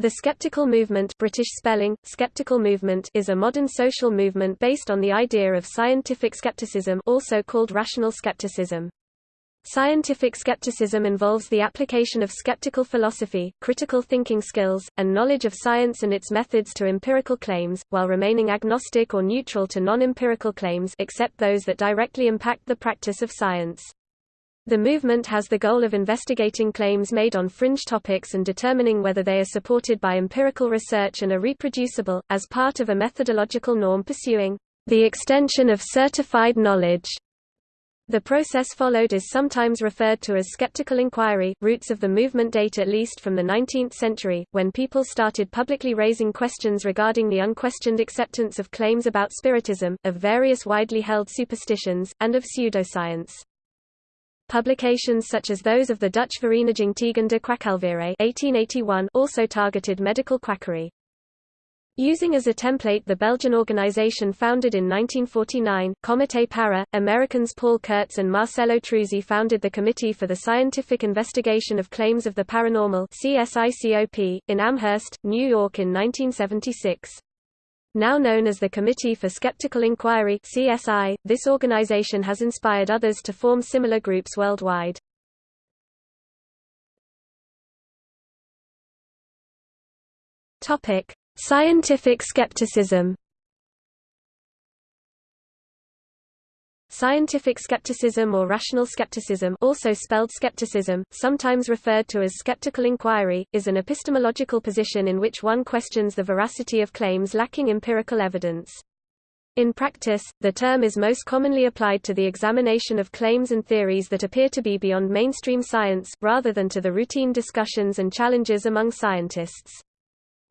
The skeptical movement British spelling, skeptical movement is a modern social movement based on the idea of scientific skepticism also called rational skepticism. Scientific skepticism involves the application of skeptical philosophy, critical thinking skills, and knowledge of science and its methods to empirical claims, while remaining agnostic or neutral to non-empirical claims except those that directly impact the practice of science. The movement has the goal of investigating claims made on fringe topics and determining whether they are supported by empirical research and are reproducible, as part of a methodological norm pursuing the extension of certified knowledge. The process followed is sometimes referred to as skeptical inquiry. Roots of the movement date at least from the 19th century, when people started publicly raising questions regarding the unquestioned acceptance of claims about spiritism, of various widely held superstitions, and of pseudoscience. Publications such as those of the Dutch Vereniging tegen de Kwakzalverij 1881 also targeted medical quackery. Using as a template the Belgian organization founded in 1949, Comité Para, Americans Paul Kurtz and Marcello Truzzi founded the Committee for the Scientific Investigation of Claims of the Paranormal in Amherst, New York in 1976. Now known as the Committee for Skeptical Inquiry CSI, this organization has inspired others to form similar groups worldwide. Topic: Scientific skepticism Scientific skepticism or rational skepticism also spelled skepticism, sometimes referred to as skeptical inquiry, is an epistemological position in which one questions the veracity of claims lacking empirical evidence. In practice, the term is most commonly applied to the examination of claims and theories that appear to be beyond mainstream science, rather than to the routine discussions and challenges among scientists.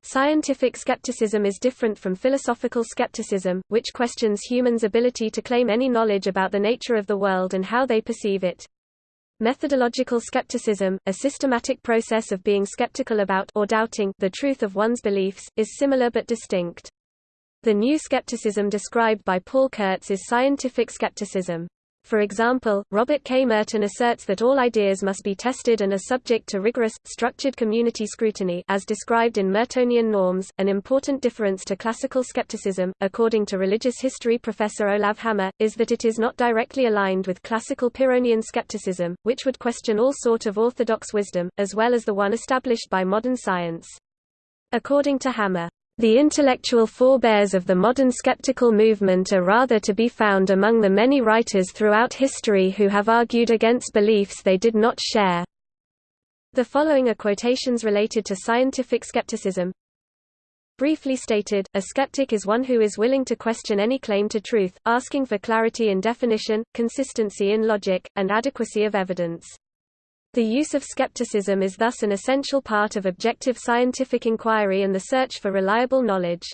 Scientific skepticism is different from philosophical skepticism, which questions humans' ability to claim any knowledge about the nature of the world and how they perceive it. Methodological skepticism, a systematic process of being skeptical about or doubting the truth of one's beliefs, is similar but distinct. The new skepticism described by Paul Kurtz is scientific skepticism. For example, Robert K. Merton asserts that all ideas must be tested and are subject to rigorous, structured community scrutiny as described in Mertonian norms, an important difference to classical skepticism, according to religious history professor Olav Hammer, is that it is not directly aligned with classical Pyrrhonian skepticism, which would question all sort of orthodox wisdom, as well as the one established by modern science. According to Hammer, the intellectual forebears of the modern skeptical movement are rather to be found among the many writers throughout history who have argued against beliefs they did not share. The following are quotations related to scientific skepticism. Briefly stated, a skeptic is one who is willing to question any claim to truth, asking for clarity in definition, consistency in logic, and adequacy of evidence. The use of skepticism is thus an essential part of objective scientific inquiry and the search for reliable knowledge.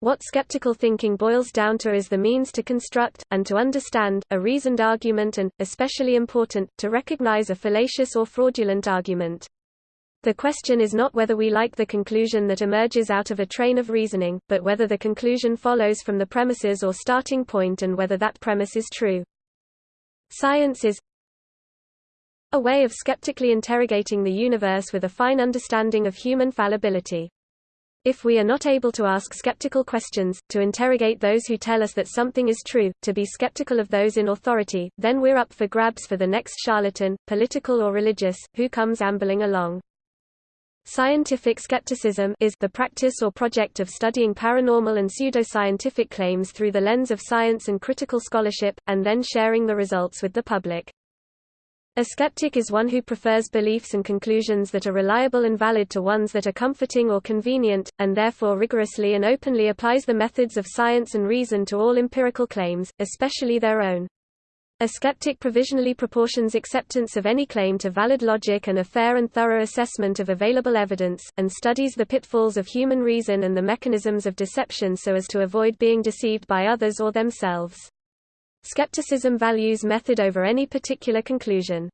What skeptical thinking boils down to is the means to construct, and to understand, a reasoned argument and, especially important, to recognize a fallacious or fraudulent argument. The question is not whether we like the conclusion that emerges out of a train of reasoning, but whether the conclusion follows from the premises or starting point and whether that premise is true. Science is, a way of skeptically interrogating the universe with a fine understanding of human fallibility. If we are not able to ask skeptical questions, to interrogate those who tell us that something is true, to be skeptical of those in authority, then we're up for grabs for the next charlatan, political or religious, who comes ambling along. Scientific skepticism is the practice or project of studying paranormal and pseudoscientific claims through the lens of science and critical scholarship, and then sharing the results with the public. A skeptic is one who prefers beliefs and conclusions that are reliable and valid to ones that are comforting or convenient, and therefore rigorously and openly applies the methods of science and reason to all empirical claims, especially their own. A skeptic provisionally proportions acceptance of any claim to valid logic and a fair and thorough assessment of available evidence, and studies the pitfalls of human reason and the mechanisms of deception so as to avoid being deceived by others or themselves. Skepticism values method over any particular conclusion.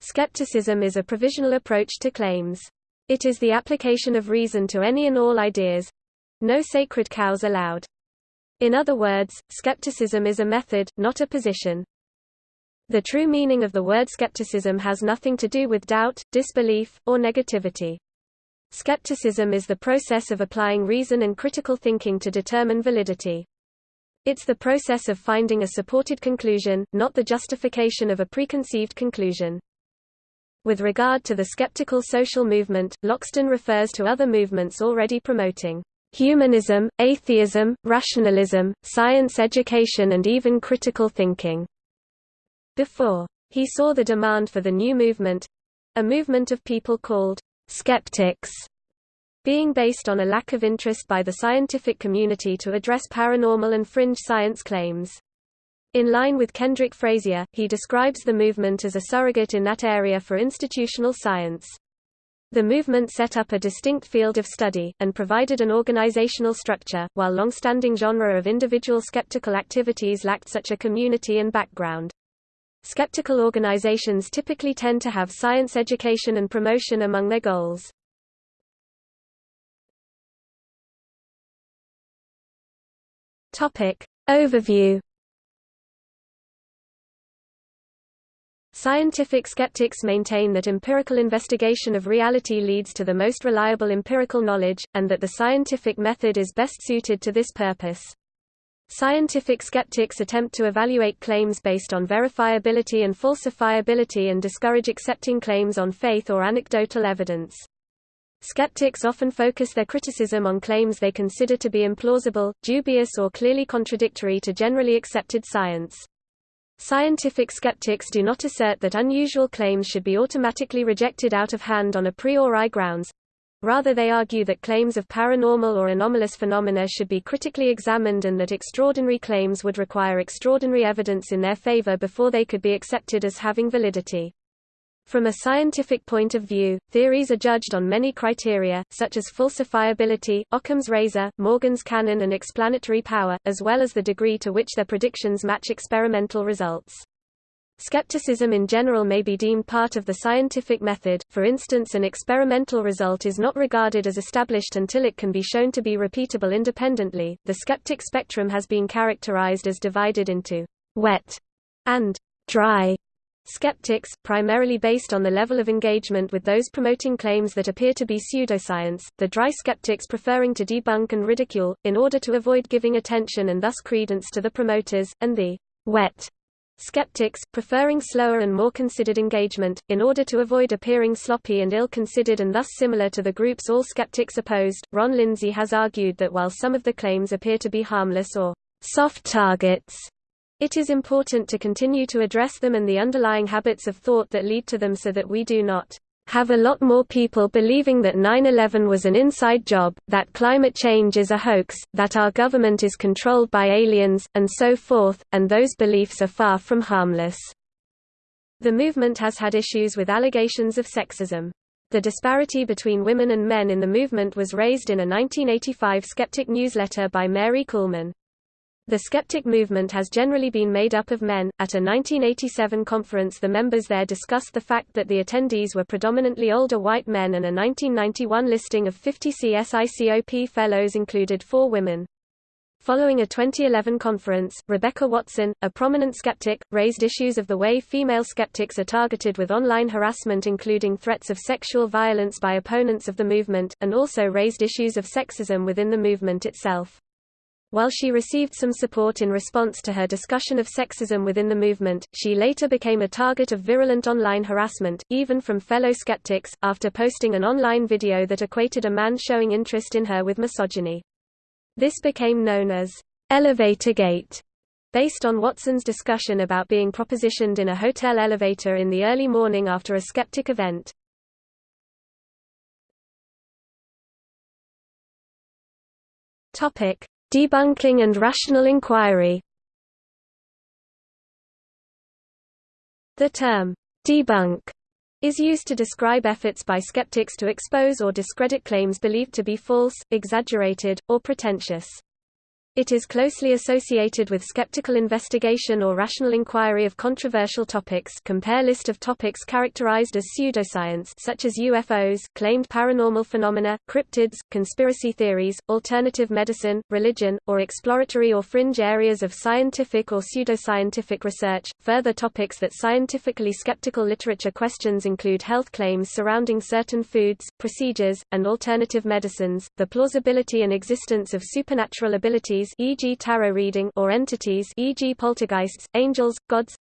Skepticism is a provisional approach to claims. It is the application of reason to any and all ideas. No sacred cows allowed. In other words, skepticism is a method, not a position. The true meaning of the word skepticism has nothing to do with doubt, disbelief, or negativity. Skepticism is the process of applying reason and critical thinking to determine validity. It's the process of finding a supported conclusion, not the justification of a preconceived conclusion. With regard to the skeptical social movement, Loxton refers to other movements already promoting humanism, atheism, rationalism, science education and even critical thinking. Before he saw the demand for the new movement—a movement of people called skeptics being based on a lack of interest by the scientific community to address paranormal and fringe science claims. In line with Kendrick Frazier, he describes the movement as a surrogate in that area for institutional science. The movement set up a distinct field of study, and provided an organizational structure, while long-standing genre of individual skeptical activities lacked such a community and background. Skeptical organizations typically tend to have science education and promotion among their goals. Topic. Overview Scientific skeptics maintain that empirical investigation of reality leads to the most reliable empirical knowledge, and that the scientific method is best suited to this purpose. Scientific skeptics attempt to evaluate claims based on verifiability and falsifiability and discourage accepting claims on faith or anecdotal evidence. Skeptics often focus their criticism on claims they consider to be implausible, dubious or clearly contradictory to generally accepted science. Scientific skeptics do not assert that unusual claims should be automatically rejected out of hand on a priori grounds. Rather they argue that claims of paranormal or anomalous phenomena should be critically examined and that extraordinary claims would require extraordinary evidence in their favor before they could be accepted as having validity. From a scientific point of view, theories are judged on many criteria, such as falsifiability, Occam's razor, Morgan's canon and explanatory power, as well as the degree to which their predictions match experimental results. Skepticism in general may be deemed part of the scientific method, for instance an experimental result is not regarded as established until it can be shown to be repeatable independently. The skeptic spectrum has been characterized as divided into wet and dry Skeptics, primarily based on the level of engagement with those promoting claims that appear to be pseudoscience, the dry skeptics preferring to debunk and ridicule, in order to avoid giving attention and thus credence to the promoters, and the wet skeptics, preferring slower and more considered engagement, in order to avoid appearing sloppy and ill-considered and thus similar to the groups all skeptics opposed. Ron Lindsay has argued that while some of the claims appear to be harmless or soft targets, it is important to continue to address them and the underlying habits of thought that lead to them so that we do not have a lot more people believing that 9-11 was an inside job, that climate change is a hoax, that our government is controlled by aliens, and so forth, and those beliefs are far from harmless. The movement has had issues with allegations of sexism. The disparity between women and men in the movement was raised in a 1985 Skeptic newsletter by Mary Kuhlman. The skeptic movement has generally been made up of men. At a 1987 conference, the members there discussed the fact that the attendees were predominantly older white men, and a 1991 listing of 50 CSICOP fellows included four women. Following a 2011 conference, Rebecca Watson, a prominent skeptic, raised issues of the way female skeptics are targeted with online harassment including threats of sexual violence by opponents of the movement, and also raised issues of sexism within the movement itself. While she received some support in response to her discussion of sexism within the movement, she later became a target of virulent online harassment, even from fellow skeptics, after posting an online video that equated a man showing interest in her with misogyny. This became known as Elevator Gate, based on Watson's discussion about being propositioned in a hotel elevator in the early morning after a skeptic event. Topic: Debunking and rational inquiry The term, debunk, is used to describe efforts by skeptics to expose or discredit claims believed to be false, exaggerated, or pretentious. It is closely associated with skeptical investigation or rational inquiry of controversial topics compare list of topics characterized as pseudoscience such as UFOs, claimed paranormal phenomena, cryptids, conspiracy theories, alternative medicine, religion, or exploratory or fringe areas of scientific or pseudoscientific research. Further topics that scientifically skeptical literature questions include health claims surrounding certain foods, procedures, and alternative medicines, the plausibility and existence of supernatural abilities e.g. tarot reading or entities e.g. poltergeists, angels, gods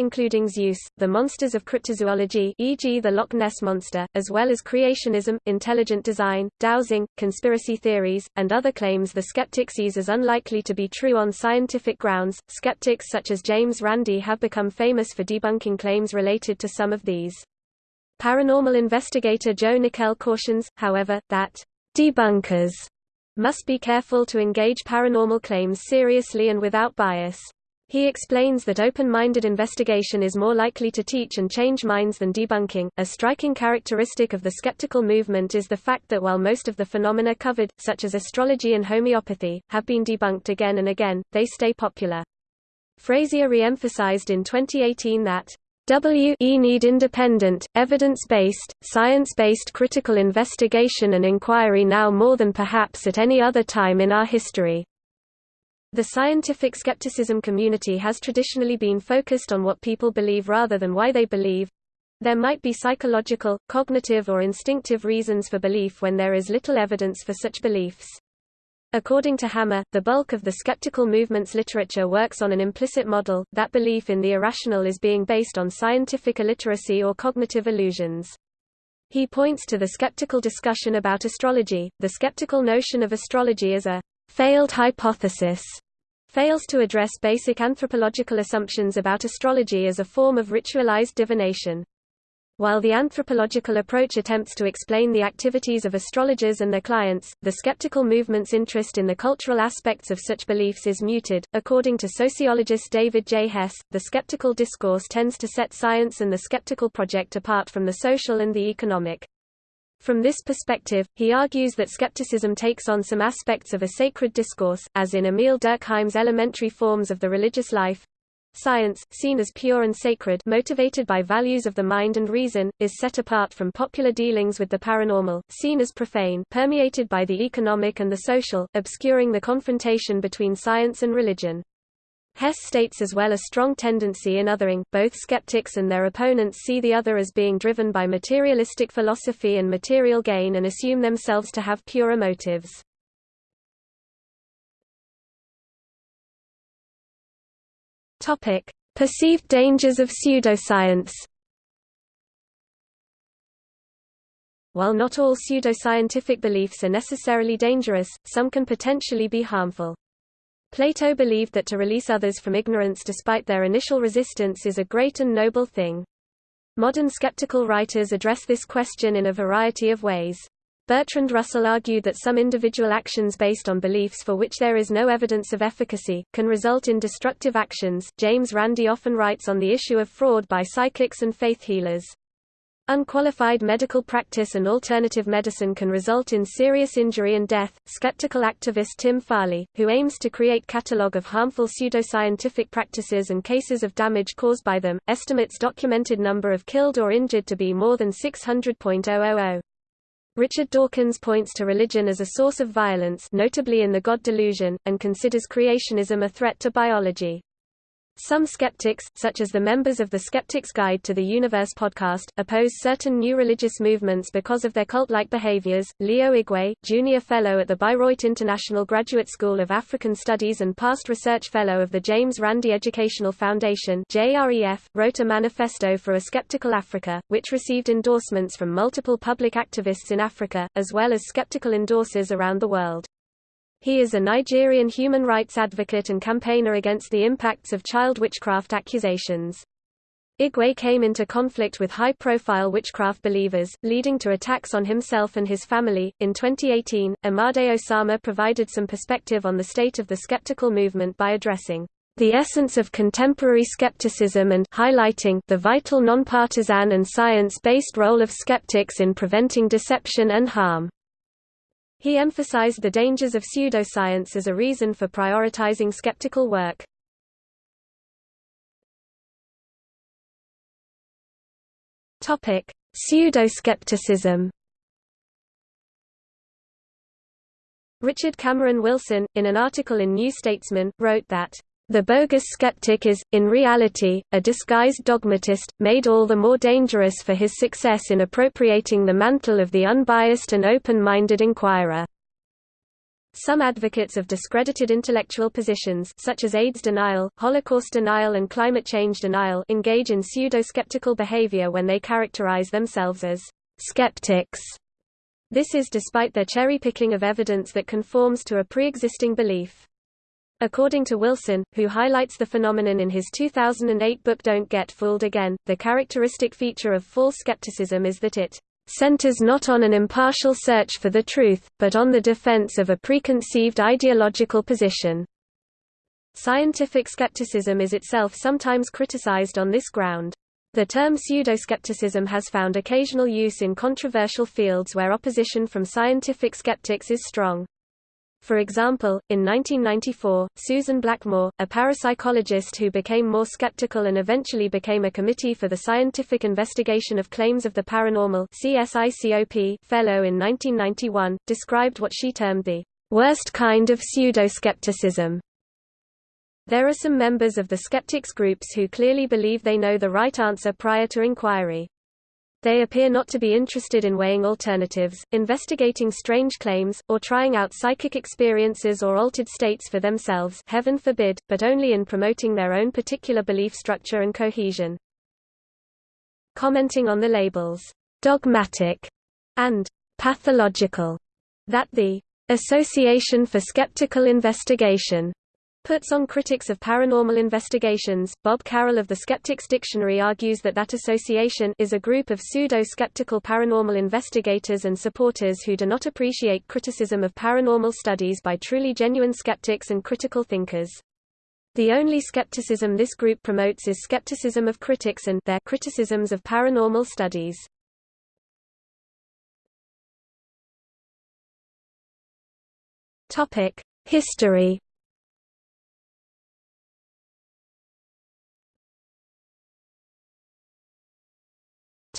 including Zeus, the monsters of cryptozoology e.g. the Loch Ness Monster, as well as creationism, intelligent design, dowsing, conspiracy theories, and other claims the skeptic sees as unlikely to be true on scientific grounds. Skeptics such as James Randi have become famous for debunking claims related to some of these. Paranormal investigator Joe Nickell cautions, however, that debunkers must be careful to engage paranormal claims seriously and without bias. He explains that open-minded investigation is more likely to teach and change minds than debunking. A striking characteristic of the skeptical movement is the fact that while most of the phenomena covered, such as astrology and homeopathy, have been debunked again and again, they stay popular. Frazier re-emphasized in 2018 that WE need independent, evidence-based, science-based critical investigation and inquiry now more than perhaps at any other time in our history. The scientific skepticism community has traditionally been focused on what people believe rather than why they believe. There might be psychological, cognitive or instinctive reasons for belief when there is little evidence for such beliefs. According to Hammer, the bulk of the skeptical movement's literature works on an implicit model, that belief in the irrational is being based on scientific illiteracy or cognitive illusions. He points to the skeptical discussion about astrology, the skeptical notion of astrology as a failed hypothesis, fails to address basic anthropological assumptions about astrology as a form of ritualized divination. While the anthropological approach attempts to explain the activities of astrologers and their clients, the skeptical movement's interest in the cultural aspects of such beliefs is muted. According to sociologist David J. Hess, the skeptical discourse tends to set science and the skeptical project apart from the social and the economic. From this perspective, he argues that skepticism takes on some aspects of a sacred discourse, as in Émile Durkheim's elementary forms of the religious life, Science, seen as pure and sacred motivated by values of the mind and reason, is set apart from popular dealings with the paranormal, seen as profane permeated by the economic and the social, obscuring the confrontation between science and religion. Hess states as well a strong tendency in othering, both skeptics and their opponents see the other as being driven by materialistic philosophy and material gain and assume themselves to have purer motives. Topic: Perceived dangers of pseudoscience. While not all pseudoscientific beliefs are necessarily dangerous, some can potentially be harmful. Plato believed that to release others from ignorance despite their initial resistance is a great and noble thing. Modern skeptical writers address this question in a variety of ways. Bertrand Russell argued that some individual actions based on beliefs for which there is no evidence of efficacy, can result in destructive actions. James Randi often writes on the issue of fraud by psychics and faith healers. Unqualified medical practice and alternative medicine can result in serious injury and death. Skeptical activist Tim Farley, who aims to create catalogue of harmful pseudoscientific practices and cases of damage caused by them, estimates documented number of killed or injured to be more than 600.000. Richard Dawkins points to religion as a source of violence notably in the God delusion, and considers creationism a threat to biology. Some skeptics, such as the members of the Skeptic's Guide to the Universe podcast, oppose certain new religious movements because of their cult-like behaviors. Leo Igwe, junior fellow at the Bayreuth International Graduate School of African Studies and past research fellow of the James Randi Educational Foundation (JREF), wrote a manifesto for a skeptical Africa, which received endorsements from multiple public activists in Africa, as well as skeptical endorsers around the world. He is a Nigerian human rights advocate and campaigner against the impacts of child witchcraft accusations. Igwe came into conflict with high profile witchcraft believers, leading to attacks on himself and his family. In 2018, Amardeo Sarma provided some perspective on the state of the skeptical movement by addressing the essence of contemporary skepticism and highlighting the vital nonpartisan and science based role of skeptics in preventing deception and harm. He emphasized the dangers of pseudoscience as a reason for prioritizing skeptical work. Topic: Pseudoskepticism. Richard Cameron Wilson, in an article in New Statesman, wrote that the bogus skeptic is, in reality, a disguised dogmatist, made all the more dangerous for his success in appropriating the mantle of the unbiased and open-minded inquirer. Some advocates of discredited intellectual positions such as AIDS denial, Holocaust denial and climate change denial engage in pseudo-skeptical behavior when they characterize themselves as skeptics. This is despite their cherry-picking of evidence that conforms to a pre-existing belief. According to Wilson, who highlights the phenomenon in his 2008 book Don't Get Fooled Again, the characteristic feature of false skepticism is that it centers not on an impartial search for the truth, but on the defense of a preconceived ideological position. Scientific skepticism is itself sometimes criticized on this ground. The term pseudoskepticism has found occasional use in controversial fields where opposition from scientific skeptics is strong. For example, in 1994, Susan Blackmore, a parapsychologist who became more skeptical and eventually became a Committee for the Scientific Investigation of Claims of the Paranormal fellow in 1991, described what she termed the worst kind of pseudo-skepticism. There are some members of the skeptics groups who clearly believe they know the right answer prior to inquiry. They appear not to be interested in weighing alternatives, investigating strange claims, or trying out psychic experiences or altered states for themselves heaven forbid, but only in promoting their own particular belief structure and cohesion. Commenting on the labels, dogmatic and pathological, that the Association for Skeptical Investigation puts on critics of paranormal investigations. Bob Carroll of the Skeptics Dictionary argues that that association is a group of pseudo-skeptical paranormal investigators and supporters who do not appreciate criticism of paranormal studies by truly genuine skeptics and critical thinkers. The only skepticism this group promotes is skepticism of critics and their criticisms of paranormal studies. Topic: History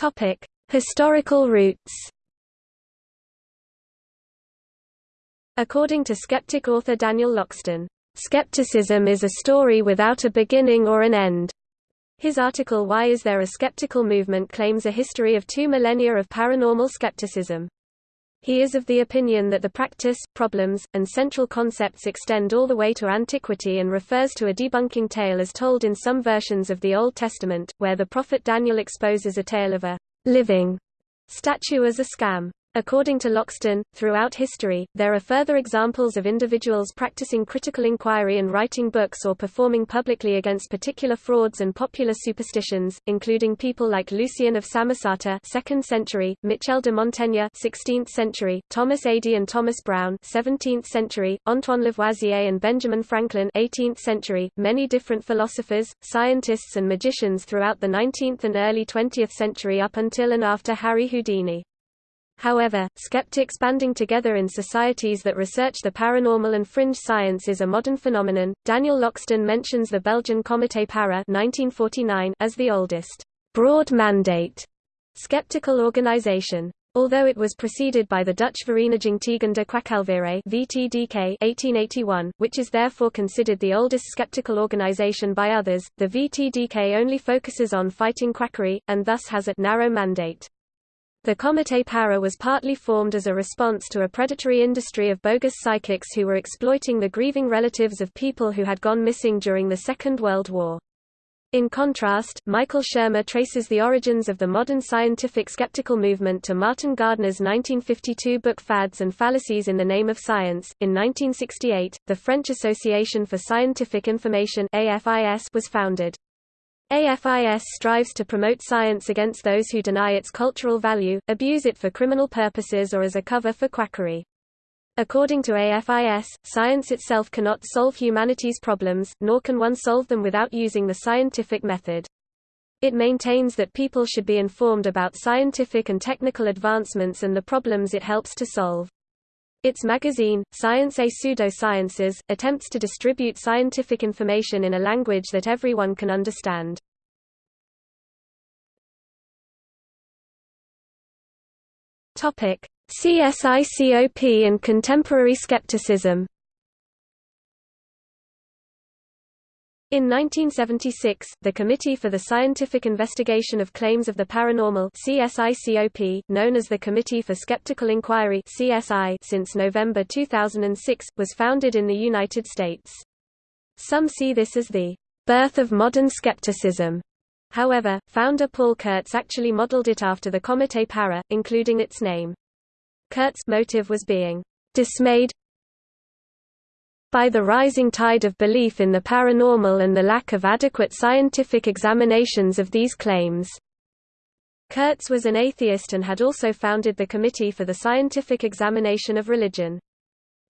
Topic: Historical roots. According to skeptic author Daniel Loxton, skepticism is a story without a beginning or an end. His article Why is there a skeptical movement claims a history of two millennia of paranormal skepticism. He is of the opinion that the practice, problems, and central concepts extend all the way to antiquity and refers to a debunking tale as told in some versions of the Old Testament, where the prophet Daniel exposes a tale of a living statue as a scam. According to Loxton, throughout history, there are further examples of individuals practicing critical inquiry and writing books or performing publicly against particular frauds and popular superstitions, including people like Lucian of Samosata 2nd century, Michel de Montaigne 16th century, Thomas Ady and Thomas Browne 17th century, Antoine Lavoisier and Benjamin Franklin 18th century, many different philosophers, scientists and magicians throughout the 19th and early 20th century up until and after Harry Houdini. However, skeptics banding together in societies that research the paranormal and fringe science is a modern phenomenon. Daniel Loxton mentions the Belgian Comité Para 1949 as the oldest broad mandate skeptical organization. Although it was preceded by the Dutch Vereniging tegen de Kwakzalverij (VTDK) 1881, which is therefore considered the oldest skeptical organization by others, the VTDK only focuses on fighting quackery, and thus has a narrow mandate. The Comité Para was partly formed as a response to a predatory industry of bogus psychics who were exploiting the grieving relatives of people who had gone missing during the Second World War. In contrast, Michael Shermer traces the origins of the modern scientific skeptical movement to Martin Gardner's 1952 book Fads and Fallacies in the Name of Science. In 1968, the French Association for Scientific Information was founded. AFIS strives to promote science against those who deny its cultural value, abuse it for criminal purposes or as a cover for quackery. According to AFIS, science itself cannot solve humanity's problems, nor can one solve them without using the scientific method. It maintains that people should be informed about scientific and technical advancements and the problems it helps to solve. Its magazine, Science et Pseudosciences, attempts to distribute scientific information in a language that everyone can understand. CSICOP and contemporary skepticism. In 1976, the Committee for the Scientific Investigation of Claims of the Paranormal CSICOP, known as the Committee for Skeptical Inquiry CSI since November 2006, was founded in the United States. Some see this as the birth of modern skepticism. However, founder Paul Kurtz actually modeled it after the Comité Para, including its name. Kurtz's motive was being dismayed by the rising tide of belief in the paranormal and the lack of adequate scientific examinations of these claims. Kurtz was an atheist and had also founded the Committee for the Scientific Examination of Religion.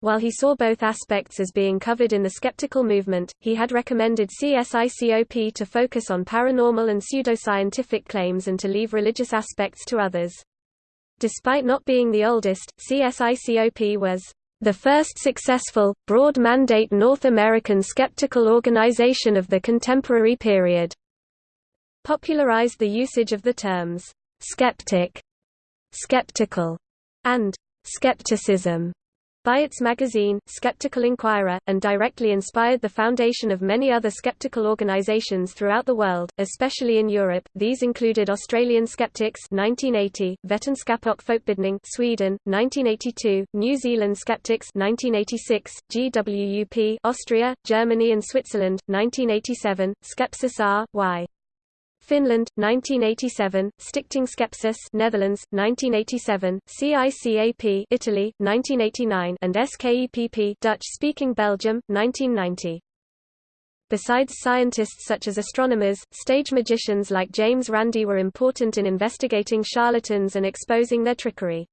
While he saw both aspects as being covered in the skeptical movement, he had recommended CSICOP to focus on paranormal and pseudoscientific claims and to leave religious aspects to others. Despite not being the oldest, CSICOP was the first successful, broad-mandate North American skeptical organization of the contemporary period. Popularized the usage of the terms, skeptic, skeptical, and skepticism by its magazine, Skeptical Inquirer, and directly inspired the foundation of many other skeptical organizations throughout the world, especially in Europe. These included Australian Skeptics 1980, Vetenskap och Folkbildning Sweden 1982, New Zealand Skeptics 1986, GWUP Austria, Germany and Switzerland 1987, Skepsis R.Y. Finland 1987, Stichting Skepsis Netherlands 1987, CICAP Italy 1989 and SKEPP Dutch-speaking Belgium 1990. Besides scientists such as astronomers, stage magicians like James Randi were important in investigating charlatans and exposing their trickery.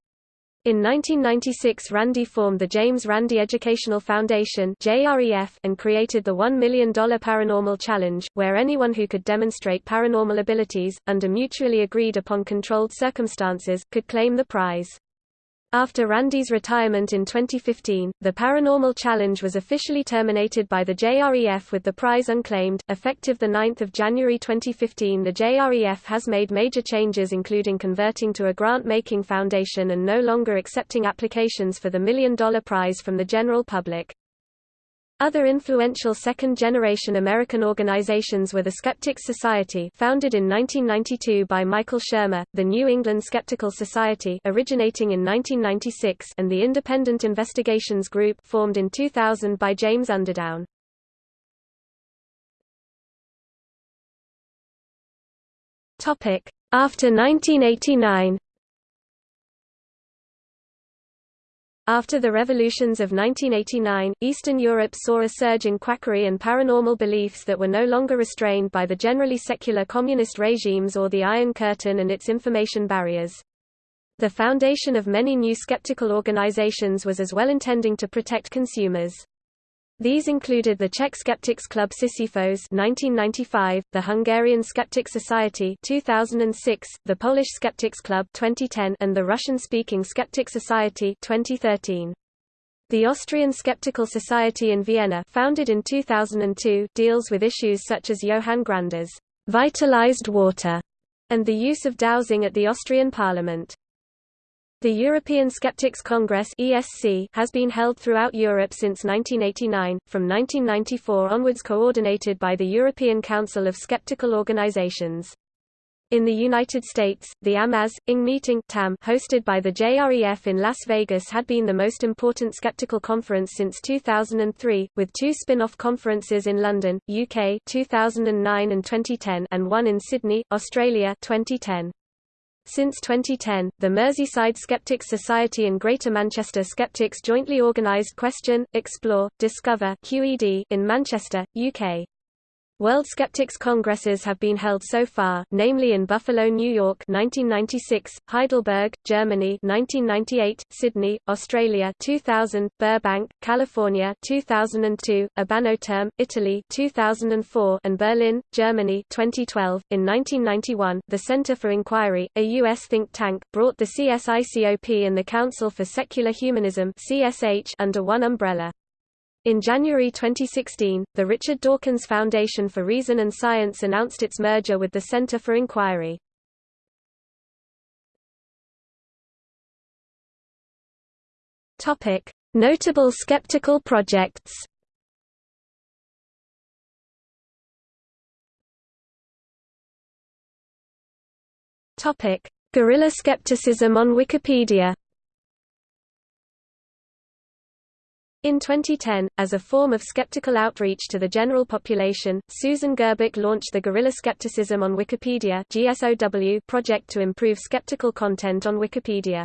In 1996 Randi formed the James Randi Educational Foundation and created the $1 million Paranormal Challenge, where anyone who could demonstrate paranormal abilities, under mutually agreed upon controlled circumstances, could claim the prize. After Randi's retirement in 2015, the Paranormal Challenge was officially terminated by the JREF with the prize unclaimed. Effective 9 January 2015 the JREF has made major changes including converting to a grant-making foundation and no longer accepting applications for the Million Dollar Prize from the general public. Other influential second-generation American organizations were the Skeptics Society founded in 1992 by Michael Shermer, the New England Skeptical Society originating in 1996 and the Independent Investigations Group formed in 2000 by James Underdown. After 1989 After the revolutions of 1989, Eastern Europe saw a surge in quackery and paranormal beliefs that were no longer restrained by the generally secular communist regimes or the Iron Curtain and its information barriers. The foundation of many new skeptical organizations was as well intending to protect consumers. These included the Czech Skeptics Club Sisyphos 1995, the Hungarian Skeptic Society 2006, the Polish Skeptics Club 2010, and the Russian-speaking Skeptic Society 2013. The Austrian Skeptical Society in Vienna founded in 2002 deals with issues such as Johann Grander's vitalized water and the use of dowsing at the Austrian parliament. The European Skeptics Congress (ESC) has been held throughout Europe since 1989, from 1994 onwards coordinated by the European Council of Skeptical Organizations. In the United States, the AMAS, ING meeting TAM, hosted by the JREF in Las Vegas had been the most important skeptical conference since 2003, with two spin-off conferences in London, UK 2009 and 2010 and one in Sydney, Australia 2010. Since 2010, the Merseyside Skeptics Society and Greater Manchester Skeptics jointly organised Question, Explore, Discover QED in Manchester, UK. World Skeptics Congresses have been held so far, namely in Buffalo, New York 1996, Heidelberg, Germany 1998, Sydney, Australia 2000, Burbank, California 2002, Terme, Italy 2004, and Berlin, Germany 2012. In 1991, the Center for Inquiry, a U.S. think tank, brought the CSICOP and the Council for Secular Humanism (CSH) under one umbrella. In January 2016, the Richard Dawkins Foundation for Reason and Science announced its merger with the Center for Inquiry. Notable skeptical projects. Guerrilla skepticism on Wikipedia. In 2010, as a form of skeptical outreach to the general population, Susan Gerbic launched the Guerrilla Skepticism on Wikipedia (GSOW) project to improve skeptical content on Wikipedia.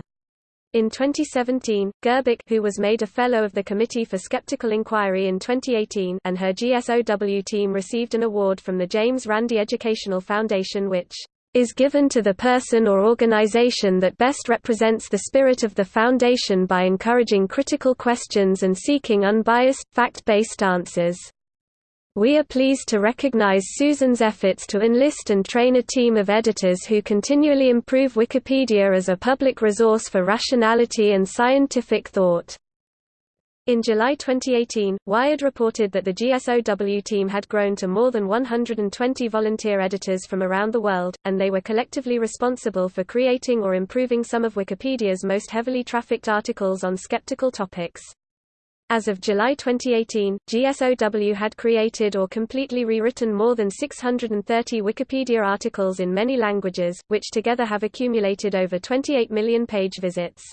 In 2017, Gerbic who was made a Fellow of the Committee for Skeptical Inquiry in 2018 and her GSOW team received an award from the James Randi Educational Foundation which is given to the person or organization that best represents the spirit of the Foundation by encouraging critical questions and seeking unbiased, fact-based answers. We are pleased to recognize Susan's efforts to enlist and train a team of editors who continually improve Wikipedia as a public resource for rationality and scientific thought. In July 2018, Wired reported that the GSOW team had grown to more than 120 volunteer editors from around the world, and they were collectively responsible for creating or improving some of Wikipedia's most heavily trafficked articles on skeptical topics. As of July 2018, GSOW had created or completely rewritten more than 630 Wikipedia articles in many languages, which together have accumulated over 28 million page visits.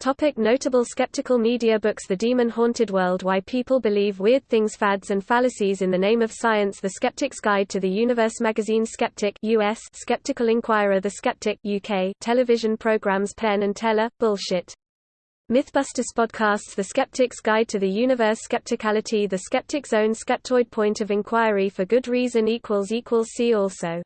Topic notable skeptical media books The Demon-Haunted World Why People Believe Weird Things Fads and Fallacies in the Name of Science The Skeptic's Guide to the Universe Magazine Skeptic US Skeptical Inquirer The Skeptic UK Television programs Penn and Teller, Bullshit. Mythbusters podcasts The Skeptic's Guide to the Universe Skepticality The Skeptic's Own Skeptoid Point of Inquiry for Good Reason equals equals See also